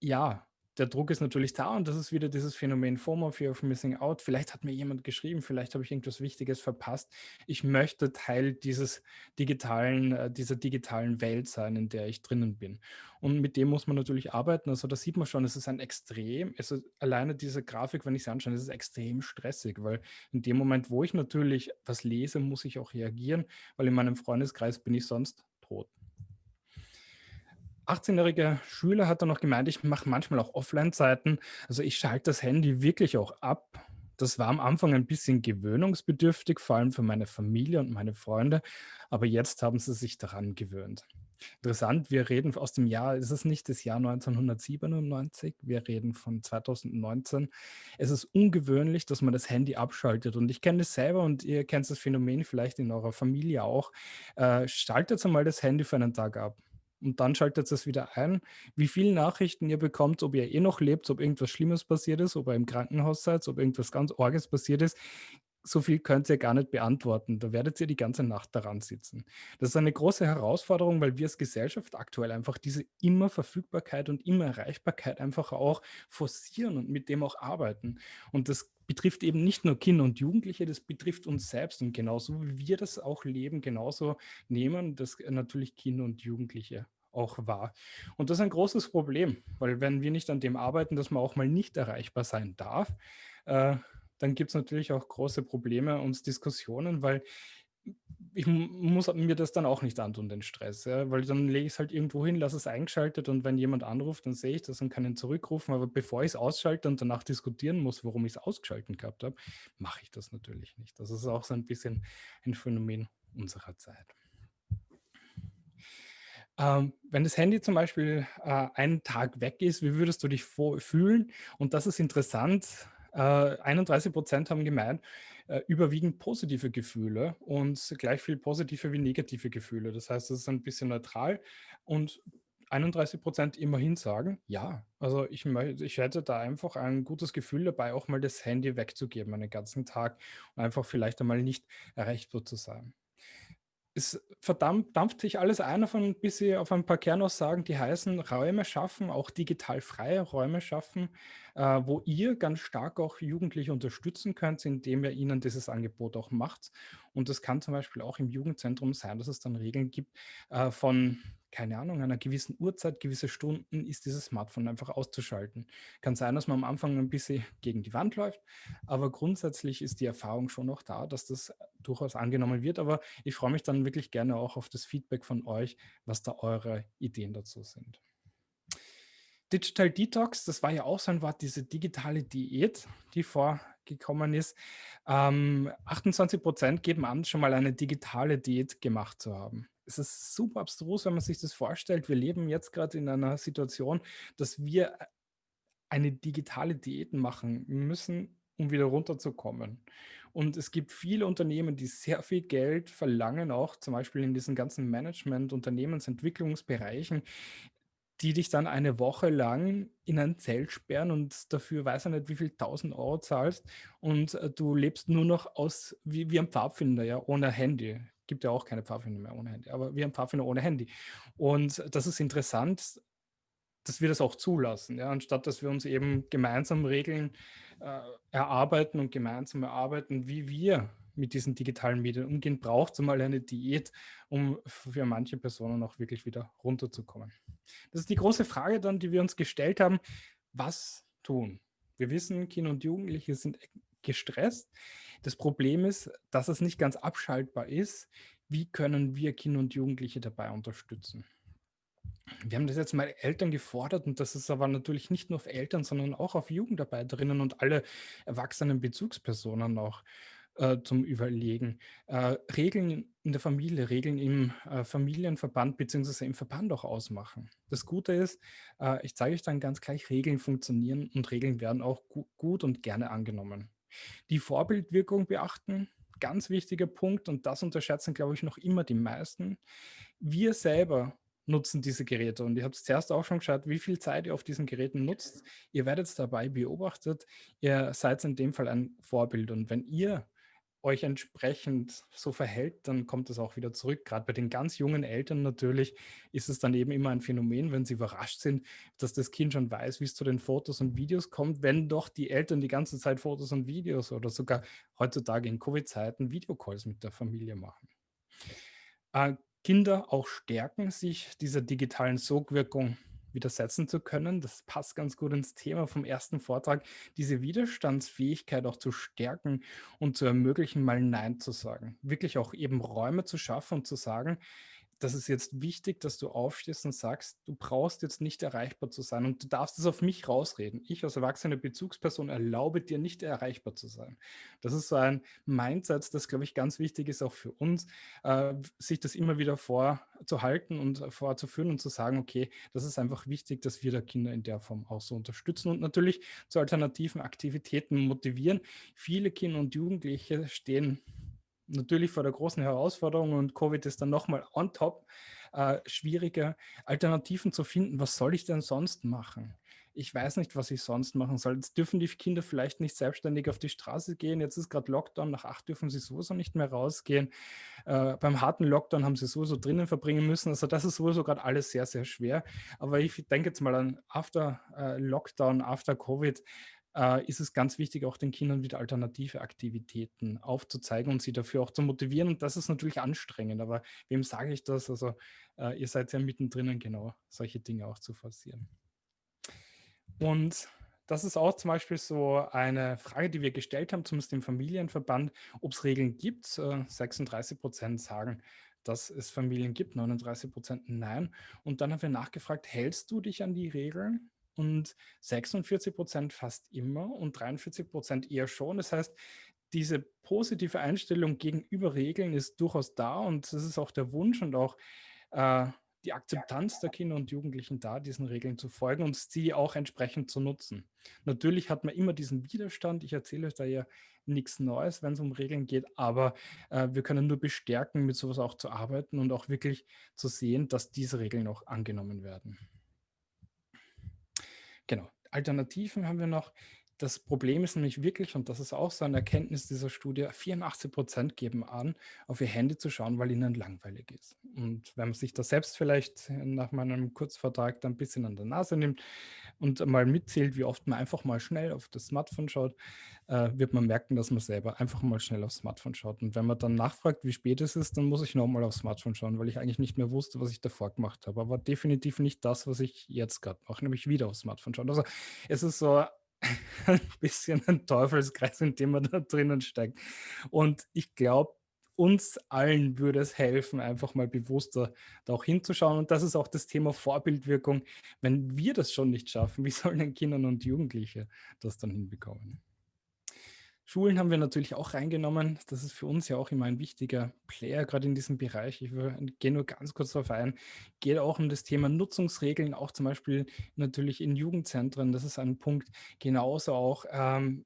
ja, der Druck ist natürlich da und das ist wieder dieses Phänomen FOMO, Fear of Missing Out. Vielleicht hat mir jemand geschrieben, vielleicht habe ich irgendwas Wichtiges verpasst. Ich möchte Teil dieses digitalen, äh, dieser digitalen Welt sein, in der ich drinnen bin. Und mit dem muss man natürlich arbeiten. Also da sieht man schon, es ist ein extrem, also alleine diese Grafik, wenn ich sie anschaue, es ist extrem stressig, weil in dem Moment, wo ich natürlich was lese, muss ich auch reagieren, weil in meinem Freundeskreis bin ich sonst tot. 18-jährige Schüler hat er noch gemeint, ich mache manchmal auch Offline-Zeiten. Also ich schalte das Handy wirklich auch ab. Das war am Anfang ein bisschen gewöhnungsbedürftig, vor allem für meine Familie und meine Freunde. Aber jetzt haben sie sich daran gewöhnt. Interessant, wir reden aus dem Jahr, ist es nicht das Jahr 1997, wir reden von 2019. Es ist ungewöhnlich, dass man das Handy abschaltet und ich kenne es selber und ihr kennt das Phänomen vielleicht in eurer Familie auch. Äh, schaltet einmal das Handy für einen Tag ab und dann schaltet es wieder ein, wie viele Nachrichten ihr bekommt, ob ihr eh noch lebt, ob irgendwas Schlimmes passiert ist, ob ihr im Krankenhaus seid, ob irgendwas ganz Orges passiert ist. So viel könnt ihr gar nicht beantworten. Da werdet ihr die ganze Nacht daran sitzen. Das ist eine große Herausforderung, weil wir als Gesellschaft aktuell einfach diese immer Verfügbarkeit und immer Erreichbarkeit einfach auch forcieren und mit dem auch arbeiten. Und das betrifft eben nicht nur Kinder und Jugendliche, das betrifft uns selbst. Und genauso wie wir das auch leben, genauso nehmen das natürlich Kinder und Jugendliche auch wahr. Und das ist ein großes Problem, weil wenn wir nicht an dem arbeiten, dass man auch mal nicht erreichbar sein darf, äh, dann gibt es natürlich auch große Probleme und Diskussionen, weil ich muss mir das dann auch nicht antun, den Stress, ja? weil dann lege ich es halt irgendwo hin, lasse es eingeschaltet und wenn jemand anruft, dann sehe ich das und kann ihn zurückrufen. Aber bevor ich es ausschalte und danach diskutieren muss, warum ich es ausgeschaltet gehabt habe, mache ich das natürlich nicht. Das ist auch so ein bisschen ein Phänomen unserer Zeit. Ähm, wenn das Handy zum Beispiel äh, einen Tag weg ist, wie würdest du dich fühlen? Und das ist interessant. Äh, 31 Prozent haben gemeint, äh, überwiegend positive Gefühle und gleich viel positive wie negative Gefühle. Das heißt, es ist ein bisschen neutral und 31 Prozent immerhin sagen, ja, also ich, ich hätte da einfach ein gutes Gefühl dabei, auch mal das Handy wegzugeben einen ganzen Tag und einfach vielleicht einmal nicht erreichbar zu sein es verdammt, dampft sich alles ein auf ein bisschen auf ein paar Kernaussagen, die heißen Räume schaffen, auch digital freie Räume schaffen, äh, wo ihr ganz stark auch Jugendliche unterstützen könnt, indem ihr ihnen dieses Angebot auch macht. Und das kann zum Beispiel auch im Jugendzentrum sein, dass es dann Regeln gibt äh, von keine Ahnung, einer gewissen Uhrzeit, gewisse Stunden ist dieses Smartphone einfach auszuschalten. Kann sein, dass man am Anfang ein bisschen gegen die Wand läuft, aber grundsätzlich ist die Erfahrung schon noch da, dass das durchaus angenommen wird. Aber ich freue mich dann wirklich gerne auch auf das Feedback von euch, was da eure Ideen dazu sind. Digital Detox, das war ja auch so ein Wort, diese digitale Diät, die vorgekommen ist. Ähm, 28 Prozent geben an, schon mal eine digitale Diät gemacht zu haben es ist super abstrus, wenn man sich das vorstellt. Wir leben jetzt gerade in einer Situation, dass wir äh, eine digitale Diät machen müssen, um wieder runterzukommen. Und es gibt viele Unternehmen, die sehr viel Geld verlangen, auch zum Beispiel in diesen ganzen Management-, Unternehmensentwicklungsbereichen, die dich dann eine Woche lang in ein Zelt sperren und dafür weiß er nicht, wie viel tausend Euro zahlst und äh, du lebst nur noch aus, wie, wie ein Pfadfinder, ja, ohne Handy. Gibt ja auch keine Pfadfinder mehr ohne Handy, aber wie ein Pfadfinder ohne Handy. Und das ist interessant, dass wir das auch zulassen, ja, anstatt dass wir uns eben gemeinsam Regeln äh, erarbeiten und gemeinsam erarbeiten, wie wir mit diesen digitalen Medien umgehen, braucht es mal eine Diät, um für manche Personen auch wirklich wieder runterzukommen. Das ist die große Frage dann, die wir uns gestellt haben. Was tun? Wir wissen, Kinder und Jugendliche sind gestresst. Das Problem ist, dass es nicht ganz abschaltbar ist. Wie können wir Kinder und Jugendliche dabei unterstützen? Wir haben das jetzt mal Eltern gefordert und das ist aber natürlich nicht nur auf Eltern, sondern auch auf Jugendarbeiterinnen und alle erwachsenen Bezugspersonen auch äh, zum Überlegen. Äh, Regeln in der Familie, Regeln im äh, Familienverband bzw. im Verband auch ausmachen. Das Gute ist, äh, ich zeige euch dann ganz gleich, Regeln funktionieren und Regeln werden auch gu gut und gerne angenommen. Die Vorbildwirkung beachten, ganz wichtiger Punkt und das unterschätzen, glaube ich, noch immer die meisten. Wir selber nutzen diese Geräte. Und ihr habt zuerst auch schon geschaut, wie viel Zeit ihr auf diesen Geräten nutzt. Ihr werdet dabei beobachtet. Ihr seid in dem Fall ein Vorbild. Und wenn ihr euch entsprechend so verhält, dann kommt es auch wieder zurück. Gerade bei den ganz jungen Eltern natürlich ist es dann eben immer ein Phänomen, wenn sie überrascht sind, dass das Kind schon weiß, wie es zu den Fotos und Videos kommt, wenn doch die Eltern die ganze Zeit Fotos und Videos oder sogar heutzutage in Covid-Zeiten Videocalls mit der Familie machen. Äh, Kinder auch stärken, sich dieser digitalen Sogwirkung widersetzen zu können. Das passt ganz gut ins Thema vom ersten Vortrag, diese Widerstandsfähigkeit auch zu stärken und zu ermöglichen, mal Nein zu sagen. Wirklich auch eben Räume zu schaffen und zu sagen, das ist jetzt wichtig, dass du aufstehst und sagst, du brauchst jetzt nicht erreichbar zu sein und du darfst es auf mich rausreden. Ich als erwachsene Bezugsperson erlaube dir nicht erreichbar zu sein. Das ist so ein Mindset, das, glaube ich, ganz wichtig ist auch für uns, äh, sich das immer wieder vorzuhalten und vorzuführen und zu sagen, okay, das ist einfach wichtig, dass wir da Kinder in der Form auch so unterstützen und natürlich zu alternativen Aktivitäten motivieren. Viele Kinder und Jugendliche stehen natürlich vor der großen Herausforderung und Covid ist dann nochmal on top äh, schwieriger, Alternativen zu finden. Was soll ich denn sonst machen? Ich weiß nicht, was ich sonst machen soll. Jetzt dürfen die Kinder vielleicht nicht selbstständig auf die Straße gehen. Jetzt ist gerade Lockdown. Nach acht dürfen sie sowieso nicht mehr rausgehen. Äh, beim harten Lockdown haben sie sowieso drinnen verbringen müssen. Also das ist sowieso gerade alles sehr, sehr schwer. Aber ich denke jetzt mal an After äh, Lockdown, After Covid äh, ist es ganz wichtig, auch den Kindern wieder alternative Aktivitäten aufzuzeigen und sie dafür auch zu motivieren. Und das ist natürlich anstrengend, aber wem sage ich das? Also äh, ihr seid ja mittendrin, genau solche Dinge auch zu forcieren. Und das ist auch zum Beispiel so eine Frage, die wir gestellt haben, zumindest im Familienverband, ob es Regeln gibt. 36 äh, Prozent sagen, dass es Familien gibt, 39 Prozent nein. Und dann haben wir nachgefragt, hältst du dich an die Regeln? Und 46 Prozent fast immer und 43 Prozent eher schon. Das heißt, diese positive Einstellung gegenüber Regeln ist durchaus da und das ist auch der Wunsch und auch äh, die Akzeptanz der Kinder und Jugendlichen da, diesen Regeln zu folgen und sie auch entsprechend zu nutzen. Natürlich hat man immer diesen Widerstand. Ich erzähle euch da ja nichts Neues, wenn es um Regeln geht, aber äh, wir können nur bestärken, mit sowas auch zu arbeiten und auch wirklich zu sehen, dass diese Regeln auch angenommen werden. Genau. Alternativen haben wir noch. Das Problem ist nämlich wirklich, und das ist auch so eine Erkenntnis dieser Studie, 84 Prozent geben an, auf ihr Handy zu schauen, weil ihnen langweilig ist. Und wenn man sich das selbst vielleicht nach meinem Kurzvertrag dann ein bisschen an der Nase nimmt und mal mitzählt, wie oft man einfach mal schnell auf das Smartphone schaut, äh, wird man merken, dass man selber einfach mal schnell aufs Smartphone schaut. Und wenn man dann nachfragt, wie spät es ist, dann muss ich nochmal aufs Smartphone schauen, weil ich eigentlich nicht mehr wusste, was ich davor gemacht habe. Aber definitiv nicht das, was ich jetzt gerade mache, nämlich wieder aufs Smartphone schauen. Also es ist so (laughs) ein bisschen ein Teufelskreis, in dem man da drinnen steckt. Und ich glaube, uns allen würde es helfen, einfach mal bewusster da auch hinzuschauen. Und das ist auch das Thema Vorbildwirkung. Wenn wir das schon nicht schaffen, (laughs) wie sollen denn Kinder und Jugendliche das dann hinbekommen? Schulen haben wir natürlich auch reingenommen. Das ist für uns ja auch immer ein wichtiger Player, gerade in diesem Bereich. Ich gehe nur ganz kurz darauf ein. Geht auch um das Thema Nutzungsregeln, auch zum Beispiel natürlich in Jugendzentren. Das ist ein Punkt. Genauso auch ähm,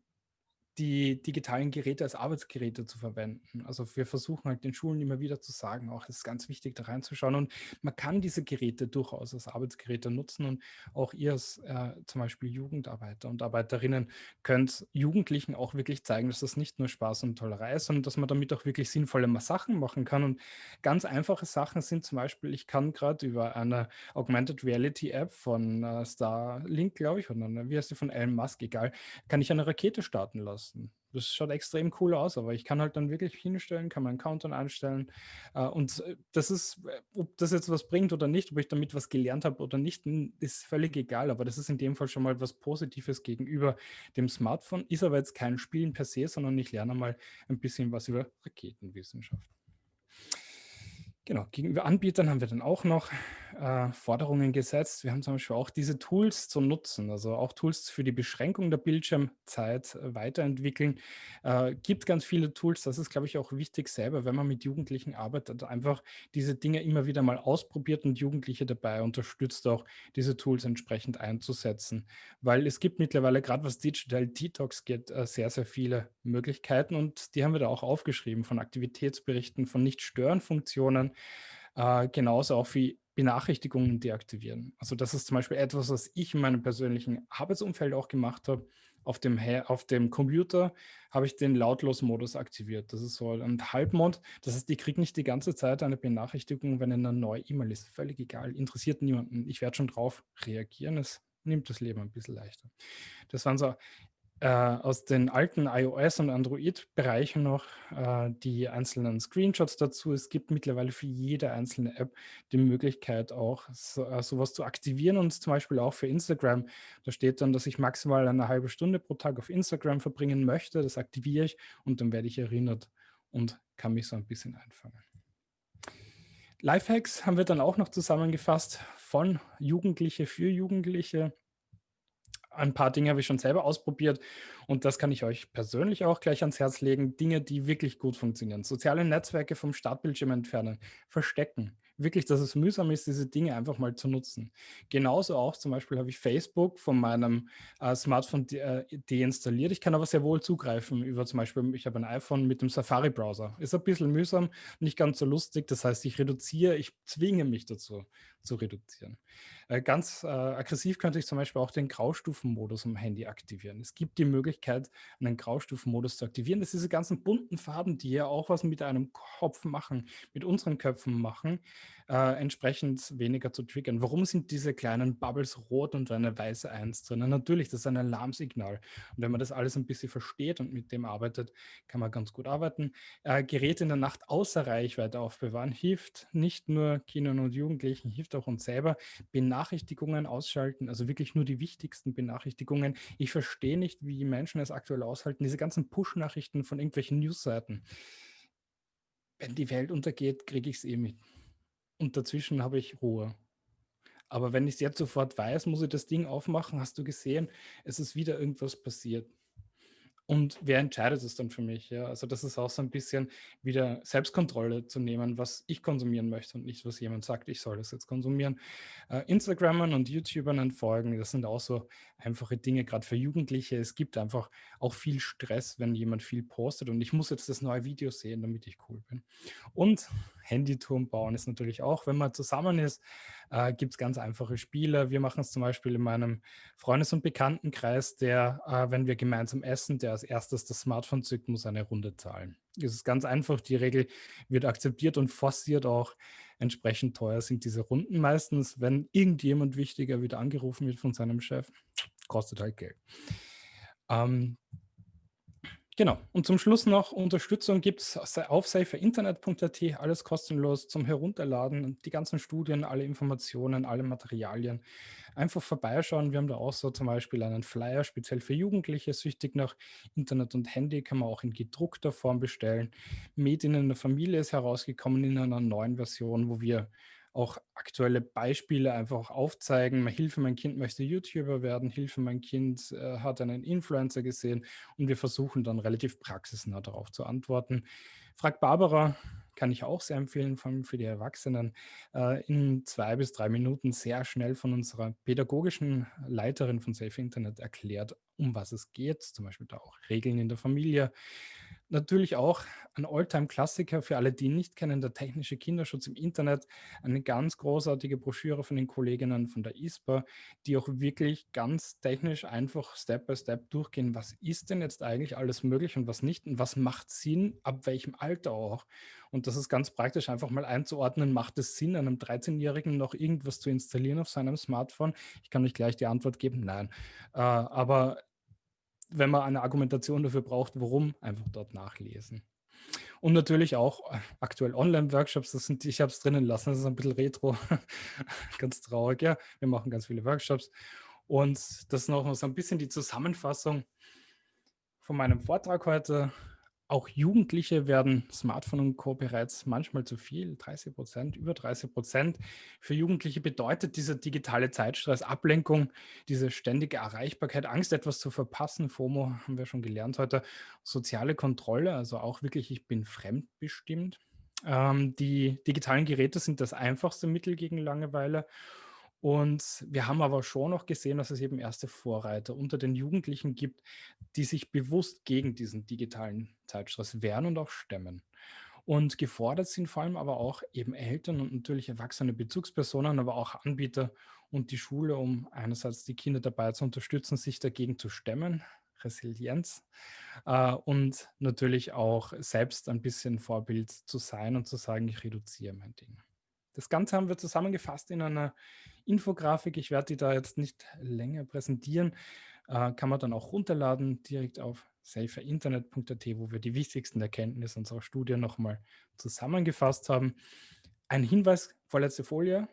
die digitalen Geräte als Arbeitsgeräte zu verwenden. Also wir versuchen halt den Schulen immer wieder zu sagen, auch es ist ganz wichtig, da reinzuschauen. Und man kann diese Geräte durchaus als Arbeitsgeräte nutzen und auch ihr als äh, zum Beispiel Jugendarbeiter und Arbeiterinnen könnt Jugendlichen auch wirklich zeigen, dass das nicht nur Spaß und Tollerei ist, sondern dass man damit auch wirklich sinnvolle Sachen machen kann. Und ganz einfache Sachen sind zum Beispiel, ich kann gerade über eine Augmented Reality App von äh, Starlink, glaube ich, oder wie heißt die von Elon Musk, egal, kann ich eine Rakete starten lassen lassen. Das schaut extrem cool aus, aber ich kann halt dann wirklich hinstellen, kann meinen Countdown einstellen. Äh, und äh, das ist, äh, ob das jetzt was bringt oder nicht, ob ich damit was gelernt habe oder nicht, ist völlig egal. Aber das ist in dem Fall schon mal was Positives gegenüber dem Smartphone. Ist aber jetzt kein Spielen per se, sondern ich lerne mal ein bisschen was über Raketenwissenschaft. Genau, gegenüber Anbietern haben wir dann auch noch äh, Forderungen gesetzt. Wir haben zum Beispiel auch diese Tools zu nutzen, also auch Tools für die Beschränkung der Bildschirmzeit äh, weiterentwickeln. Äh, gibt ganz viele Tools, das ist, glaube ich, auch wichtig selber, wenn man mit Jugendlichen arbeitet, einfach diese Dinge immer wieder mal ausprobiert und Jugendliche dabei unterstützt, auch diese Tools entsprechend einzusetzen. Weil es gibt mittlerweile, gerade was Digital Detox geht, äh, sehr, sehr viele Möglichkeiten und die haben wir da auch aufgeschrieben, von Aktivitätsberichten, von Nicht-Stören-Funktionen, äh, genauso auch wie Benachrichtigungen deaktivieren. Also das ist zum Beispiel etwas, was ich in meinem persönlichen Arbeitsumfeld auch gemacht habe. Auf dem, auf dem Computer habe ich den Lautlos-Modus aktiviert. Das ist so ein Halbmond. Das heißt, ich kriege nicht die ganze Zeit eine Benachrichtigung, wenn eine neue E-Mail ist. Völlig egal, interessiert niemanden. Ich werde schon drauf reagieren. Es nimmt das Leben ein bisschen leichter. Das waren so äh, aus den alten iOS- und Android-Bereichen noch äh, die einzelnen Screenshots dazu. Es gibt mittlerweile für jede einzelne App die Möglichkeit auch so, äh, sowas zu aktivieren und zum Beispiel auch für Instagram. Da steht dann, dass ich maximal eine halbe Stunde pro Tag auf Instagram verbringen möchte. Das aktiviere ich und dann werde ich erinnert und kann mich so ein bisschen einfangen. Lifehacks haben wir dann auch noch zusammengefasst von Jugendliche für Jugendliche ein paar Dinge habe ich schon selber ausprobiert und das kann ich euch persönlich auch gleich ans Herz legen. Dinge, die wirklich gut funktionieren. Soziale Netzwerke vom Startbildschirm entfernen, verstecken, wirklich, dass es mühsam ist, diese Dinge einfach mal zu nutzen. Genauso auch zum Beispiel habe ich Facebook von meinem äh, Smartphone de äh, deinstalliert. Ich kann aber sehr wohl zugreifen über zum Beispiel, ich habe ein iPhone mit dem Safari-Browser. Ist ein bisschen mühsam, nicht ganz so lustig. Das heißt, ich reduziere, ich zwinge mich dazu zu reduzieren. Äh, ganz äh, aggressiv könnte ich zum Beispiel auch den Graustufenmodus am Handy aktivieren. Es gibt die Möglichkeit, einen Graustufenmodus zu aktivieren. Das sind diese ganzen bunten Farben, die ja auch was mit einem Kopf machen, mit unseren Köpfen machen äh, entsprechend weniger zu triggern. Warum sind diese kleinen Bubbles rot und eine weiße Eins drin? Natürlich, das ist ein Alarmsignal. Und wenn man das alles ein bisschen versteht und mit dem arbeitet, kann man ganz gut arbeiten. Äh, Geräte in der Nacht außer Reichweite aufbewahren hilft nicht nur Kindern und Jugendlichen, hilft auch uns selber. Benachrichtigungen ausschalten, also wirklich nur die wichtigsten Benachrichtigungen. Ich verstehe nicht, wie Menschen es aktuell aushalten, diese ganzen Push-Nachrichten von irgendwelchen Newsseiten. Wenn die Welt untergeht, kriege ich es eh mit und dazwischen habe ich Ruhe. Aber wenn ich es jetzt sofort weiß, muss ich das Ding aufmachen. Hast du gesehen, es ist wieder irgendwas passiert. Und wer entscheidet es dann für mich? Ja? Also das ist auch so ein bisschen wieder Selbstkontrolle zu nehmen, was ich konsumieren möchte und nicht, was jemand sagt, ich soll das jetzt konsumieren. Äh, Instagramern und YouTubern entfolgen, das sind auch so einfache Dinge, gerade für Jugendliche. Es gibt einfach auch viel Stress, wenn jemand viel postet und ich muss jetzt das neue Video sehen, damit ich cool bin. Und Handyturm bauen ist natürlich auch, wenn man zusammen ist, äh, gibt es ganz einfache Spiele. Wir machen es zum Beispiel in meinem Freundes- und Bekanntenkreis, der, äh, wenn wir gemeinsam essen, der als erstes das Smartphone zückt, muss eine Runde zahlen. Es ist ganz einfach, die Regel wird akzeptiert und forciert auch. Entsprechend teuer sind diese Runden meistens, wenn irgendjemand wichtiger wieder angerufen wird von seinem Chef, kostet halt Geld. Ähm, Genau. Und zum Schluss noch Unterstützung gibt es auf saferinternet.at, alles kostenlos zum Herunterladen, die ganzen Studien, alle Informationen, alle Materialien. Einfach vorbeischauen. Wir haben da auch so zum Beispiel einen Flyer speziell für Jugendliche, süchtig nach Internet und Handy, kann man auch in gedruckter Form bestellen. Medien in der Familie ist herausgekommen in einer neuen Version, wo wir auch aktuelle Beispiele einfach aufzeigen. Hilfe, mein Kind möchte YouTuber werden, Hilfe, mein Kind äh, hat einen Influencer gesehen und wir versuchen dann relativ praxisnah darauf zu antworten. Frag Barbara, kann ich auch sehr empfehlen, vor allem für die Erwachsenen, äh, in zwei bis drei Minuten sehr schnell von unserer pädagogischen Leiterin von Safe Internet erklärt, um was es geht, zum Beispiel da auch Regeln in der Familie, Natürlich auch ein Alltime-Klassiker für alle, die ihn nicht kennen, der technische Kinderschutz im Internet. Eine ganz großartige Broschüre von den Kolleginnen von der ISPA, die auch wirklich ganz technisch einfach Step by Step durchgehen. Was ist denn jetzt eigentlich alles möglich und was nicht? Und was macht Sinn, ab welchem Alter auch? Und das ist ganz praktisch, einfach mal einzuordnen, macht es Sinn, einem 13-Jährigen noch irgendwas zu installieren auf seinem Smartphone? Ich kann euch gleich die Antwort geben, nein. Äh, aber wenn man eine Argumentation dafür braucht, warum, einfach dort nachlesen. Und natürlich auch äh, aktuell Online-Workshops, das sind, ich habe es drinnen lassen, das ist ein bisschen retro, (laughs) ganz traurig, ja. Wir machen ganz viele Workshops. Und das ist noch so ein bisschen die Zusammenfassung von meinem Vortrag heute. Auch Jugendliche werden Smartphone und Co. bereits manchmal zu viel, 30 Prozent, über 30 Prozent. Für Jugendliche bedeutet dieser digitale Zeitstress Ablenkung, diese ständige Erreichbarkeit, Angst, etwas zu verpassen, FOMO haben wir schon gelernt heute, soziale Kontrolle, also auch wirklich, ich bin fremdbestimmt. Ähm, die digitalen Geräte sind das einfachste Mittel gegen Langeweile und wir haben aber schon noch gesehen, dass es eben erste Vorreiter unter den Jugendlichen gibt, die sich bewusst gegen diesen digitalen Zeitstress wehren und auch stemmen. Und gefordert sind vor allem aber auch eben Eltern und natürlich erwachsene Bezugspersonen, aber auch Anbieter und die Schule, um einerseits die Kinder dabei zu unterstützen, sich dagegen zu stemmen, Resilienz, äh, und natürlich auch selbst ein bisschen Vorbild zu sein und zu sagen, ich reduziere mein Ding. Das Ganze haben wir zusammengefasst in einer Infografik. Ich werde die da jetzt nicht länger präsentieren. Äh, kann man dann auch runterladen, direkt auf saferinternet.at, wo wir die wichtigsten Erkenntnisse unserer Studie nochmal zusammengefasst haben. Ein Hinweis, vorletzte Folie,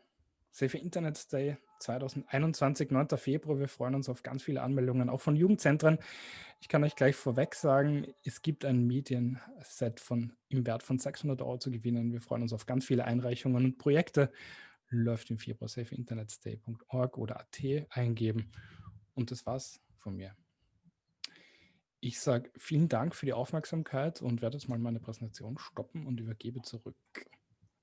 Safe Internet Day 2021, 9. Februar. Wir freuen uns auf ganz viele Anmeldungen, auch von Jugendzentren. Ich kann euch gleich vorweg sagen, es gibt ein Medienset von, im Wert von 600 Euro zu gewinnen. Wir freuen uns auf ganz viele Einreichungen und Projekte. Läuft im Februar safeinternetstay.org oder at eingeben. Und das war's von mir. Ich sage vielen Dank für die Aufmerksamkeit und werde jetzt mal meine Präsentation stoppen und übergebe zurück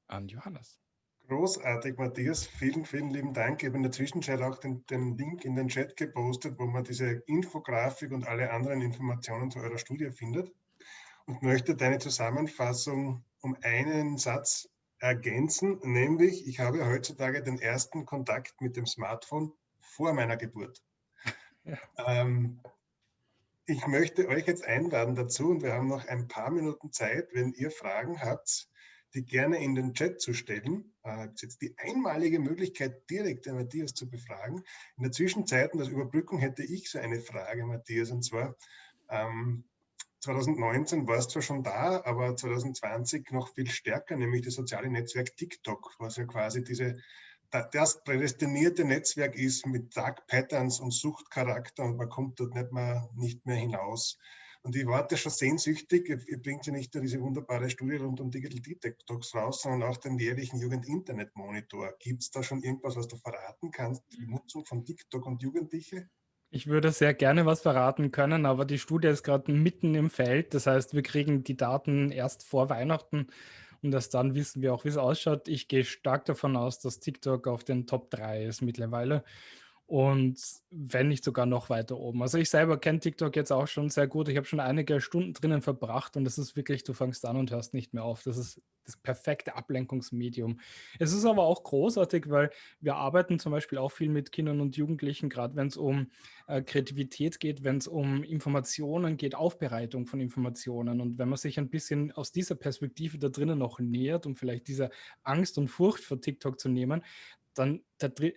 an Johannes. Großartig, Matthias. Vielen, vielen lieben Dank. Ich habe in der Zwischenzeit auch den, den, Link in den Chat gepostet, wo man diese Infografik und alle anderen Informationen zu eurer Studie findet und möchte deine Zusammenfassung um einen Satz ergänzen, nämlich ich habe heutzutage den ersten Kontakt mit dem Smartphone vor meiner Geburt. Ja. Ähm, ich möchte euch jetzt einladen dazu und wir haben noch ein paar Minuten Zeit, wenn ihr Fragen habt, die gerne in den Chat zu stellen. Äh, jetzt die einmalige Möglichkeit, direkt den Matthias zu befragen. In der Zwischenzeit, und als Überbrückung, hätte ich so eine Frage, Matthias, und zwar, ähm, 2019 war es zwar schon da, aber 2020 noch viel stärker, nämlich das soziale Netzwerk TikTok, was ja quasi diese, das prädestinierte Netzwerk ist mit Dark Patterns und Suchtcharakter und man kommt dort nicht mehr, nicht mehr hinaus. Und ich warte schon sehnsüchtig, ihr bringt ja nicht nur diese wunderbare Studie rund um Digital Detox raus, sondern auch den jährlichen Jugend-Internet-Monitor. Gibt es da schon irgendwas, was du verraten kannst, die Nutzung von TikTok und Jugendliche? Ich würde sehr gerne was verraten können, aber die Studie ist gerade mitten im Feld. Das heißt, wir kriegen die Daten erst vor Weihnachten und erst dann wissen wir auch, wie es ausschaut. Ich gehe stark davon aus, dass TikTok auf den Top 3 ist mittlerweile und wenn nicht sogar noch weiter oben. Also ich selber kenne TikTok jetzt auch schon sehr gut. Ich habe schon einige Stunden drinnen verbracht und das ist wirklich, du fängst an und hörst nicht mehr auf. Das ist das perfekte Ablenkungsmedium. Es ist aber auch großartig, weil wir arbeiten zum Beispiel auch viel mit Kindern und Jugendlichen, gerade wenn es um äh, Kreativität geht, wenn es um Informationen geht, Aufbereitung von Informationen. Und wenn man sich ein bisschen aus dieser Perspektive da drinnen noch nähert, um vielleicht diese Angst und Furcht vor TikTok zu nehmen, dann,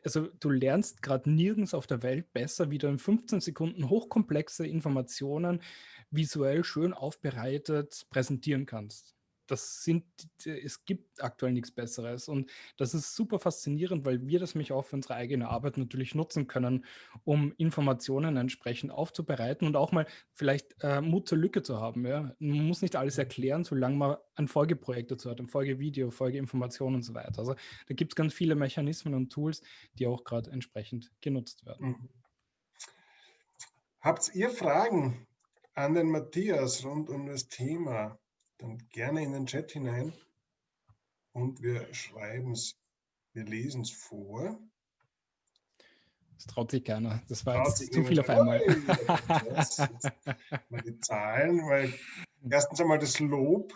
also du lernst gerade nirgends auf der Welt besser, wie du in 15 Sekunden hochkomplexe Informationen visuell schön aufbereitet präsentieren kannst das sind, es gibt aktuell nichts Besseres. Und das ist super faszinierend, weil wir das mich auch für unsere eigene Arbeit natürlich nutzen können, um Informationen entsprechend aufzubereiten und auch mal vielleicht äh, Mut zur Lücke zu haben. Ja? Man muss nicht alles erklären, solange man ein Folgeprojekt dazu hat, ein Folgevideo, Folgeinformation und so weiter. Also da gibt es ganz viele Mechanismen und Tools, die auch gerade entsprechend genutzt werden. Mhm. Habt ihr Fragen an den Matthias rund um das Thema? Dann gerne in den Chat hinein. und wir schreiben es, wir lesen es vor. Das traut sich keiner. Das war jetzt zu viel auf einmal. mal die Zahlen, weil erstens einmal das Lob,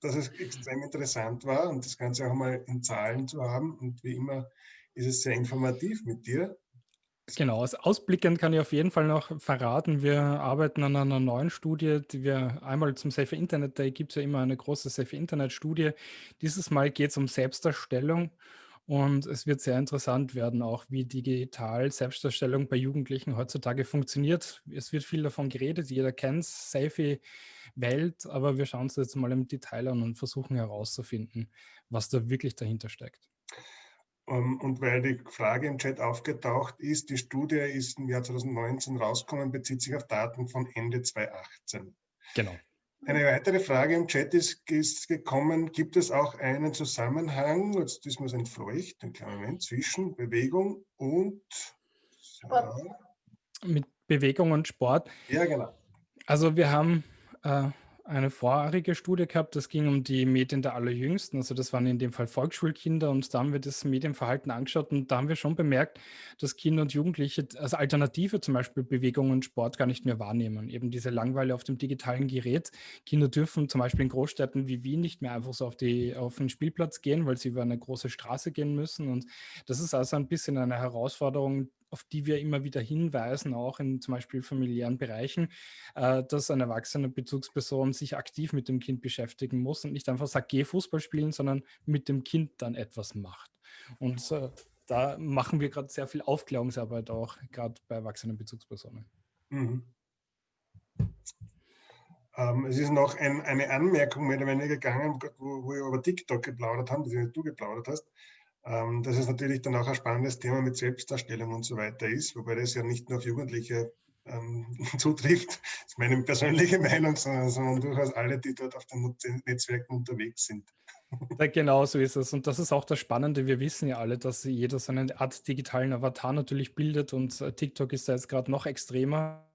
dass es extrem interessant war und das Ganze auch mal in Zahlen zu haben. Und wie immer ist es sehr informativ mit dir. Genau, ausblickend kann ich auf jeden Fall noch verraten, wir arbeiten an einer neuen Studie, die wir einmal zum Safe Internet Day gibt es ja immer eine große Safe Internet Studie. Dieses Mal geht es um Selbstdarstellung und es wird sehr interessant werden, auch wie digital Selbstdarstellung bei Jugendlichen heutzutage funktioniert. Es wird viel davon geredet, jeder kennt Safe Welt, aber wir schauen uns jetzt mal im Detail an und versuchen herauszufinden, was da wirklich dahinter steckt. Ähm, und weil die Frage im Chat aufgetaucht ist, die Studie ist im Jahr 2019 rausgekommen, bezieht sich auf Daten von Ende 2018. Genau. Eine weitere Frage im Chat ist, ist gekommen, gibt es auch einen Zusammenhang, jetzt ist mir so entfleucht, einen kleinen Moment, zwischen Bewegung und Sport. Mit Bewegung und Sport. Ja, genau. Also wir haben äh, eine vorherige Studie gehabt, das ging um die Medien der Allerjüngsten, also das waren in dem Fall Volksschulkinder und da haben wir das Medienverhalten angeschaut und da haben wir schon bemerkt, dass Kinder und Jugendliche als Alternative zum Beispiel Bewegung und Sport gar nicht mehr wahrnehmen. Eben diese Langweile auf dem digitalen Gerät. Kinder dürfen zum Beispiel in Großstädten wie Wien nicht mehr einfach so auf, die, auf den Spielplatz gehen, weil sie über eine große Straße gehen müssen und das ist also ein bisschen eine Herausforderung, auf die wir immer wieder hinweisen, auch in zum Beispiel familiären Bereichen, äh, dass eine erwachsene Bezugsperson sich aktiv mit dem Kind beschäftigen muss und nicht einfach sagt, geh Fußball spielen, sondern mit dem Kind dann etwas macht. Und äh, da machen wir gerade sehr viel Aufklärungsarbeit auch, gerade bei erwachsenen Bezugspersonen. Mhm. Ähm, es ist noch ein, eine Anmerkung mehr oder weniger gegangen, wo, wo wir über TikTok geplaudert haben, die du geplaudert hast. Ähm, dass es natürlich dann auch ein spannendes Thema mit Selbstdarstellung und so weiter ist, wobei das ja nicht nur auf Jugendliche ähm, (laughs) zutrifft, ist meine persönliche (laughs) Meinung, sondern, sondern, durchaus alle, die dort auf den Netzwerken unterwegs sind. (laughs) Ja, genau so ist es. Und das ist auch das Spannende. Wir wissen ja alle, dass jeder so eine Art digitalen Avatar natürlich bildet und äh, TikTok ist da jetzt gerade noch extremer.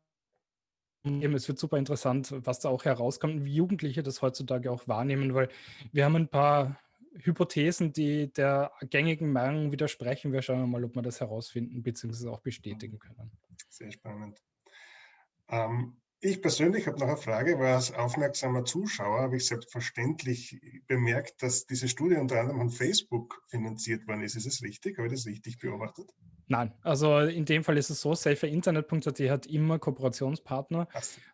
Es wird super interessant, was da auch herauskommt, wie Jugendliche das heutzutage auch wahrnehmen, weil wir haben ein paar Hypothesen, die der gängigen Meinung widersprechen. Wir schauen mal, ob wir das herausfinden bzw. auch bestätigen können. Sehr spannend. Ähm, ich persönlich habe noch eine Frage, weil als aufmerksamer Zuschauer habe ich selbstverständlich bemerkt, dass diese Studie unter anderem von Facebook finanziert worden ist. Ist es richtig? Habe ich das richtig beobachtet? Nein, also in dem Fall ist es so, saferinternet.at hat immer Kooperationspartner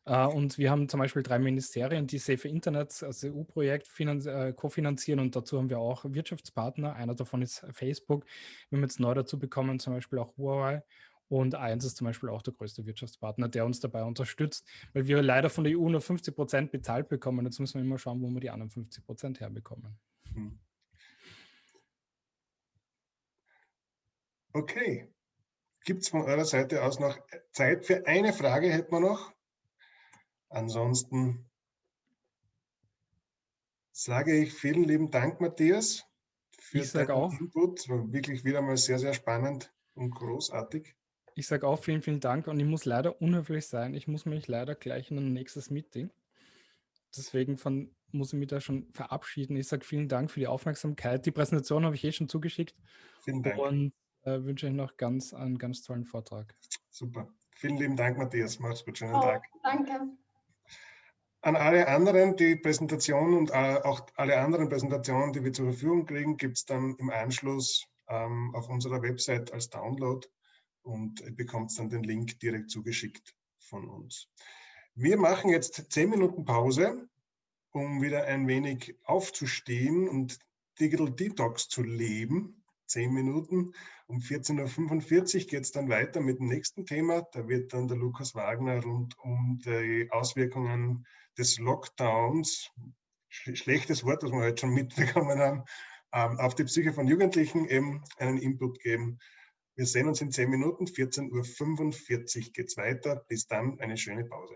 äh, und wir haben zum Beispiel drei Ministerien, die Safer Internet als EU-Projekt äh, kofinanzieren und dazu haben wir auch Wirtschaftspartner. Einer davon ist Facebook. Wir haben jetzt neu dazu bekommen, zum Beispiel auch Huawei und eins ist zum Beispiel auch der größte Wirtschaftspartner, der uns dabei unterstützt, weil wir leider von der EU nur 50 Prozent bezahlt bekommen. Jetzt müssen wir immer schauen, wo wir die anderen 50 Prozent herbekommen. Hm. Okay. Gibt es von eurer Seite aus noch Zeit für eine Frage, hätten wir noch? Ansonsten sage ich vielen lieben Dank, Matthias, für ich deinen auch. Input. War wirklich wieder mal sehr, sehr spannend und großartig. Ich sage auch vielen, vielen Dank und ich muss leider unhöflich sein. Ich muss mich leider gleich in ein nächstes Meeting. Deswegen von, muss ich mich da schon verabschieden. Ich sage vielen Dank für die Aufmerksamkeit. Die Präsentation habe ich eh schon zugeschickt. Vielen Dank. Und äh, wünsche euch noch ganz einen ganz tollen Vortrag. Super. Vielen lieben Dank, Matthias. Mach's gut. Schönen oh, Tag. Danke. An alle anderen, die Präsentation und äh, auch alle anderen Präsentationen, die wir zur Verfügung kriegen, gibt es dann im Anschluss ähm, auf unserer Website als Download und bekommt dann den Link direkt zugeschickt von uns. Wir machen jetzt zehn Minuten Pause, um wieder ein wenig aufzustehen und Digital Detox zu leben. Zehn Minuten. Um 14.45 Uhr geht es dann weiter mit dem nächsten Thema. Da wird dann der Lukas Wagner rund um die Auswirkungen des Lockdowns, schlechtes Wort, das wir heute schon (laughs) mitbekommen haben, ähm, auf die Psyche von Jugendlichen eben einen Input geben. Wir sehen uns in 10 Minuten, 14.45 Uhr geht es weiter. Bis dann eine schöne Pause.